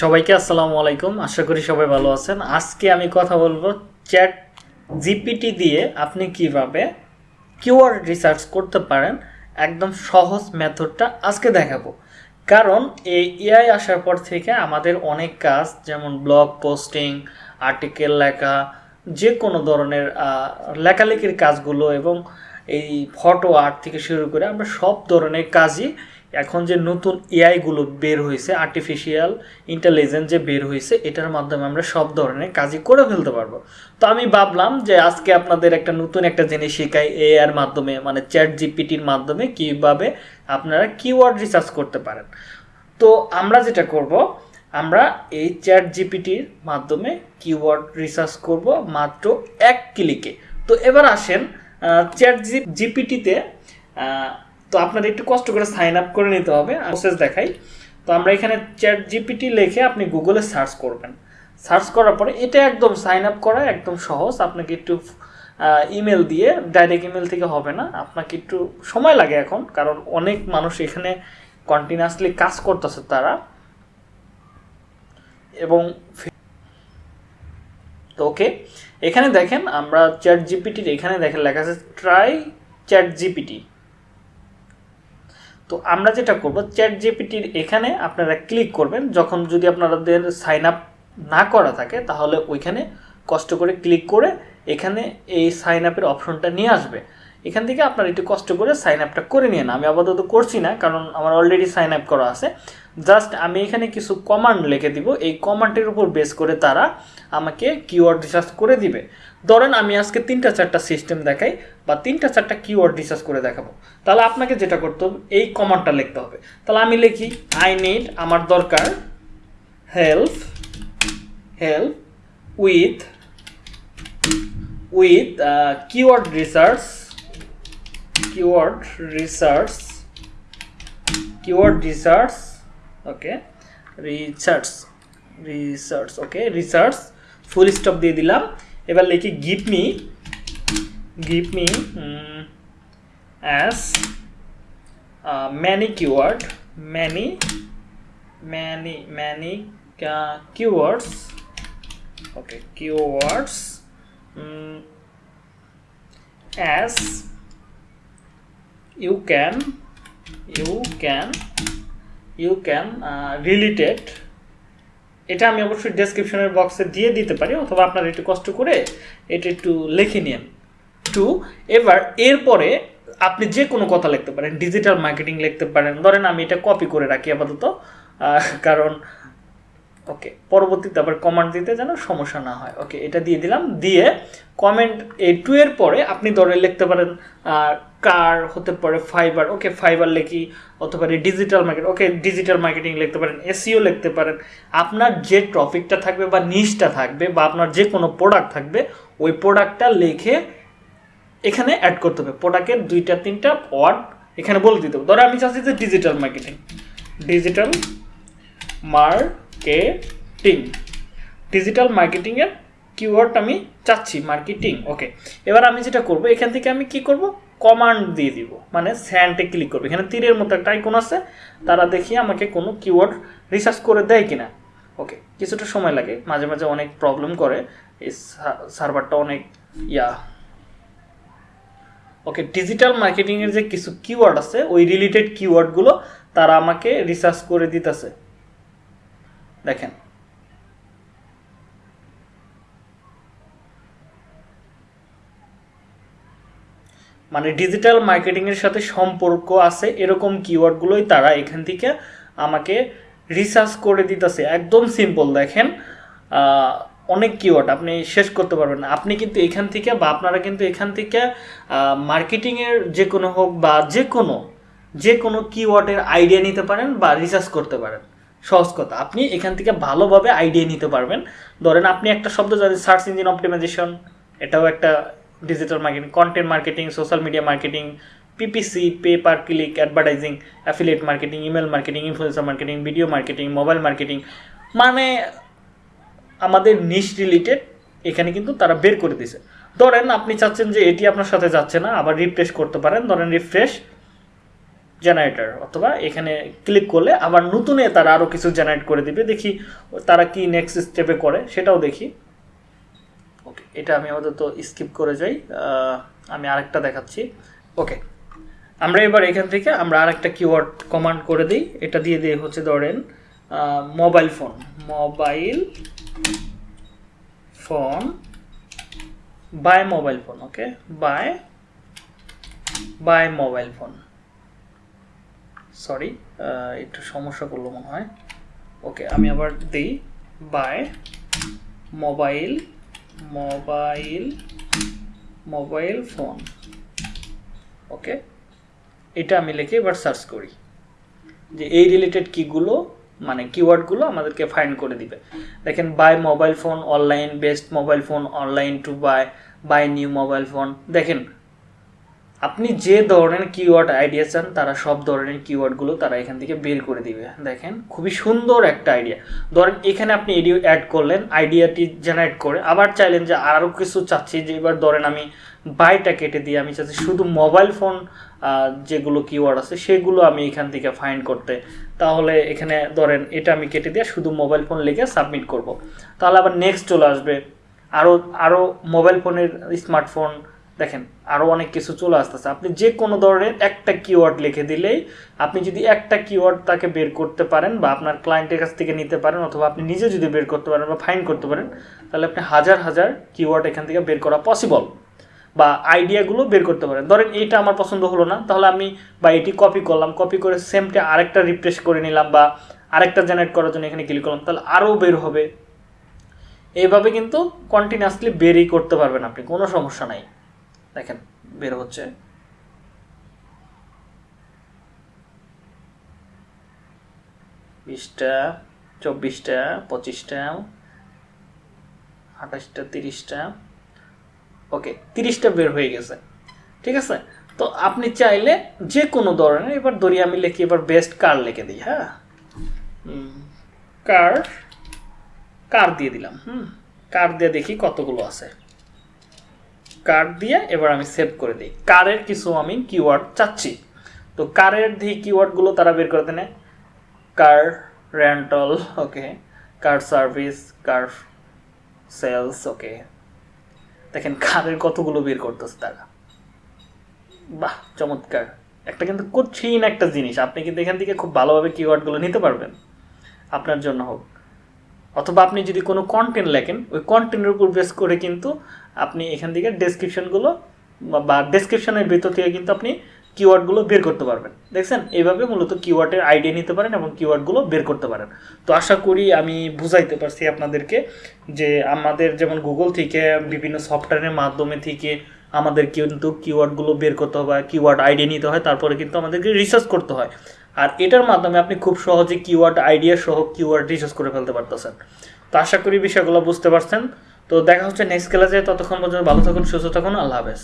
সবাইকে আসসালামু আলাইকুম। আশা করি সবাই ভালো আছেন। আজকে আমি কথা বলব চ্যাট জিপিটি দিয়ে আপনি কীভাবে কিওয়ার্ড রিসার্চ করতে পারেন। একদম সহজ মেথডটা আজকে দেখাবো। কারণ এই এআই আসার পর থেকে আমাদের অনেক কাজ, যেমন ব্লগ পোস্টিং, আর্টিকেল লেখা যে কোনো ধরনের লেখালেখির কাজগুলো এবং এই ফটো আর্ট থেকে শুরু করে আমরা সব ধরনের কাজই এখন যে নতুন এআইগুলো বের হয়েছে আর্টিফিশিয়াল ইন্টেলিজেন্স যে বের হয়েছে এটার মাধ্যমে আমরা সব ধরনের কাজই করে ফেলতে পারব। তো আমি ভাবলাম যে আজকে আপনাদের একটা নতুন একটা জিনিস শেখাই এ এর মাধ্যমে মানে চ্যাট জিপিটির মাধ্যমে কীভাবে আপনারা কিওয়ার্ড রিসার্চ করতে পারেন। তো আমরা যেটা করব, আমরা এই চ্যাট জিপিটির মাধ্যমে কিওয়ার্ড রিসার্চ করব মাত্র এক ক্লিকে তো এবার আসেন চ্যাট জিপিটিতে তো আপনাদের একটু কষ্ট করে সাইন আপ করে নিতে হবে প্রসেস দেখাই। তো আমরা এখানে চ্যাট জিপিটি লিখে আপনি গুগলে সার্চ করবেন। সার্চ করার পরে এটা একদম সাইন আপ করা একদম সহজ, আপনাকে একটু ইমেল দিয়ে ডাইরেক্ট ইমেল থেকে হবে না। আপনাকে একটু সময় লাগে এখন, কারণ অনেক মানুষ এখানে কন্টিনিউয়াসলি কাজ করতেছে তারা। এবং ওকে, এখানে দেখেন আমরা চ্যাট জিপিটির এখানে দেখেন লেখা আছে ট্রাই চ্যাট জিপিটি তো আমরা যেটা করব চ্যাট জিপিটির এখানে আপনারা ক্লিক করবেন। যখন যদি আপনাদের সাইন আপ না করা থাকে, তাহলে ওইখানে কষ্ট করে ক্লিক করে এখানে এই সাইন আপের অপশনটা নিয়ে আসবে। এখান থেকে আপনারা একটু কষ্ট করে সাইন আপটা করে নিয়ে না আমি আপাতত করছি না, কারণ আমার অলরেডি সাইন আপ করা আছে। জাস্ট আমি এখানে কিছু কমান্ড লিখে দিব। এই কমান্ডের উপর বেস করে তারা আমাকে কিওয়ার্ড রিসার্চ করে দিবে। ধরেন আমি আজকে তিনটা চারটা সিস্টেম দেখাই বা তিনটা চারটা কিওয়ার্ড রিসার্চ করে দেখাবো। তাহলে আপনাকে যেটা করতে হবে, এই কমান্ডটা লিখতে হবে। তাহলে আমি লিখি আই নিড আমার দরকার help help with with keyword research keyword research keyword research okay. Research. Research. Okay. Research. Full stop দিয়ে দিলাম। এবার লিখি give me give me as many keyword many many many keywords okay keywords as you can you can uh, related এটা আমি অবশ্যই ডেসক্রিপশনের বক্সে দিয়ে দিতে পারি অথবা আপনারা একটু কষ্ট করে এটা একটু লিখে নিন। টু এবার এরপরে আপনি যে কোনো কথা লিখতে পারেন ডিজিটাল মার্কেটিং লিখতে পারেন। ধরেন আমি এটা কপি করে রাখি আপাতত কারণ ওকে পরবর্তীতে আবার কমান্ড দিতে যেন সমস্যা না হয়। ওকে এটা দিয়ে দিলাম। দিয়ে কমেন্ট এই টু এর পরে আপনি ধরে লিখতে পারেন কার হতে পারে ফাইবার ওকে ফাইবার লিখি অথবা digital market okay digital marketing লিখতে পারেন এসিও লিখতে পারেন। আপনার যে টপিকটা থাকবে বা নিশটা থাকবে বা আপনার যে কোনো প্রোডাক্ট থাকবে, ওই প্রোডাক্টটা লিখে এখানে অ্যাড করতে হবে। প্রোডাক্টের দুইটা, তিনটা ওয়ার্ড এখানে বলে দিতে হবে। ধরো আমি চাচ্ছি যে digital marketing digital marketing digital মার্কেটিংয়ের কিওয়ার্ড আমি চাচ্ছি মার্কেটিং ওকে এবার আমি যেটা করব, এখান থেকে আমি কি করব? কমান্ড দিয়ে দিব মানে স্যান্ডে ক্লিক করব। এখানে তীরের মতো একটা আইকন আছে, তারা দেখি আমাকে কোনো কিওয়ার্ড রিসার্চ করে দেয় কিনা। ওকে কিছুটা সময় লাগে, মাঝে মাঝে অনেক প্রবলেম করে, এই সার্ভারটা অনেক, ইয়া। ওকে ডিজিটাল মার্কেটিংয়ের যে কিছু কিওয়ার্ড আছে, ওই রিলেটেড কিওয়ার্ডগুলো তারা আমাকে রিসার্চ করে দিতেছে। দেখেন। মানে ডিজিটাল মার্কেটিংয়ের সাথে সম্পর্ক আছে, এরকম কিওয়ার্ডগুলোই তারা এখান থেকে আমাকে রিসার্চ করে দিতেছে। একদম সিম্পল দেখেন অনেক কিওয়ার্ড আপনি শেষ করতে পারবেন আপনি কিন্তু এখান থেকে বা আপনারা কিন্তু এখান থেকে মার্কেটিংয়ের যে কোনো হোক বা যে কোনো যে কোনো কিওয়ার্ডের আইডিয়া নিতে পারেন বা রিসার্চ করতে পারেন। সহজ কথা। আপনি এখান থেকে ভালোভাবে আইডিয়া নিতে পারবেন। ধরেন আপনি একটা শব্দ জানেন সার্চ ইঞ্জিন অপটিমাইজেশন এটাও একটা digital marketing content marketing social media marketing PPC pay per click advertising affiliate marketing email marketing influencer marketing video marketing mobile marketing মানে আমাদের নিশ রিলেটেড এখানে কিন্তু তারা বের করে দিছে ধরেন আপনি চাচ্ছেন যে এটি আপনার সাথে যাচ্ছে না, আবার রিফ্রেশ করতে পারেন। ধরেন রিফ্রেশ জেনারেটর অথবা এখানে ক্লিক করলে আবার নতুনে তারা আরও কিছু জেনারেট করে দিবে। দেখি তারা কি নেক্সট স্টেপে করে, সেটাও দেখি। ওকে এটা আমি আপাতত স্কিপ করে যাই। আমি আরেকটা দেখাচ্ছি। ওকে আমরা এবার এখান থেকে আমরা আরেকটা কিওয়ার্ড কমান্ড করে দিই। এটা দিয়ে দিয়ে হচ্ছে ধরেন mobile phone mobile phone buy mobile phone okay buy buy mobile phone sorry একটু সমস্যা করল মনে হয়। ওকে আমি আবার দিই। Buy mobile mobile mobile phone okay এটা আমি লিখে এবার সার্চ করি। যে এই রিলেটেড কীগুলো মানে কিওয়ার্ডগুলো আমাদেরকে ফাইন্ড করে দিবে। দেখেন buy mobile phone online best mobile phone online to buy buy new mobile phone দেখেন আপনি যে ধরনের কিওয়ার্ড আইডিয়া চান, তারা সব ধরনের কিওয়ার্ডগুলো তারা এখান থেকে বের করে দিবে। দেখেন, খুবই সুন্দর একটা আইডিয়া ধরেন, এখানে আপনি এডিও অ্যাড করলেন আইডিয়াটি জেনারেট করে, আবার চাইলেন যে আরও কিছু চাচ্ছি, যে এবার ধরেন আমি বাইটা কেটে দিয়ে আমি চাচ্ছি, শুধু মোবাইল ফোন যেগুলো কিওয়ার্ড আছে, সেগুলো আমি এখান থেকে ফাইন্ড করতে, তাহলে এখানে ধরেন, এটা আমি কেটে দিয়ে শুধু মোবাইল ফোন লিখে সাবমিট করব। তাহলে আবার নেক্সট চলে আসবে আরও আরও মোবাইল ফোনের স্মার্টফোন দেখেন আরও অনেক কিছু চলে আসতেছে। আপনি যে কোনো ধরনের একটা কিওয়ার্ড লিখে দিলেই আপনি যদি একটা কিওয়ার্ড তাকে বের করতে পারেন বা আপনার ক্লায়েন্টের কাছ থেকে নিতে পারেন অথবা আপনি নিজে যদি বের করতে পারেন বা ফাইন করতে পারেন, তাহলে আপনি হাজার হাজার কিওয়ার্ড এখান থেকে বের করা পসিবল বা আইডিয়াগুলো বের করতে পারেন। ধরেন, এইটা আমার পছন্দ হলো না, তাহলে আমি বা এটি কপি করলাম কপি করে সেমটা আরেকটা রিপ্লেস করে নিলাম বা আরেকটা জেনারেট করার জন্য এখানে ক্লিক করলাম, তাহলে আরও বের হবে। এইভাবে কিন্তু কন্টিনিউয়াসলি বেরই করতে পারবেন আপনি, কোনো সমস্যা নাই। দেখেন বের হচ্ছে। বিশটা চব্বিশটা পঁচিশটা আঠাশটা তিরিশটা। ওকে তিরিশটা বের হয়ে গেছে। ঠিক আছে? তো আপনি চাইলে যে কোনো ধরনের এবার ধরি আমি লিখি এবার বেস্ট কার লিখে দিই হ্যাঁ? কার কার দিয়ে দিলাম হুম? কার দিয়ে দেখি কতগুলো আছে। কার দিয়ে এবার আমি সেভ করে দিই। কারের কিছু আমি কিওয়ার্ড চাচ্ছি। তো কারের দিয়ে কিওয়ার্ডগুলো তারা বের করে দেনে। Car rental okay car service car sales okay দেখেন কারের কতগুলো বের করতেছে তারা। বাহ, চমৎকার। একটা কিন্তু কঠিন একটা জিনিস। আপনি কিন্তু এখান থেকে খুব ভালোভাবে কিওয়ার্ডগুলো নিতে পারবেন। আপনার জন্য হোক। অথবা আপনি যদি কোনো কন্টেন্ট লেখেন, ওই কন্টেন্টের উপর বেস করে কিন্তু আপনি এখান থেকে ডেসক্রিপশনগুলো বা ডেসক্রিপশনের ভিতর থেকে কিন্তু আপনি কিওয়ার্ডগুলো বের করতে পারবেন। দেখছেন? এইভাবে মূলত কিওয়ার্ডের আইডিয়া নিতে পারেন এবং কিওয়ার্ডগুলো বের করতে পারেন। তো আশা করি আমি বুঝাইতে পারছি আপনাদেরকে যে আমাদের যেমন গুগল থেকে, বিভিন্ন সফটওয়্যারের মাধ্যমে থেকে আমাদের কিন্তু কিওয়ার্ডগুলো বের করতে হয় কিওয়ার্ড আইডিয়া নিতে হয়, তারপরে কিন্তু আমাদেরকে রিসার্চ করতে হয়। আর এটার মাধ্যমে আপনি খুব সহজে কিওয়ার্ড আইডিয়া সহ কিওয়ার্ড রিসার্চ করে ফেলতে পারতেছেন। তো আশা করি বিষয়গুলো বুঝতে পারছেন। তো দেখা হচ্ছে নেক্সট ক্লাসে ততক্ষণ পর্যন্ত ভালো থাকুন সুস্থ থাকুন আল্লাহ হাফেজ।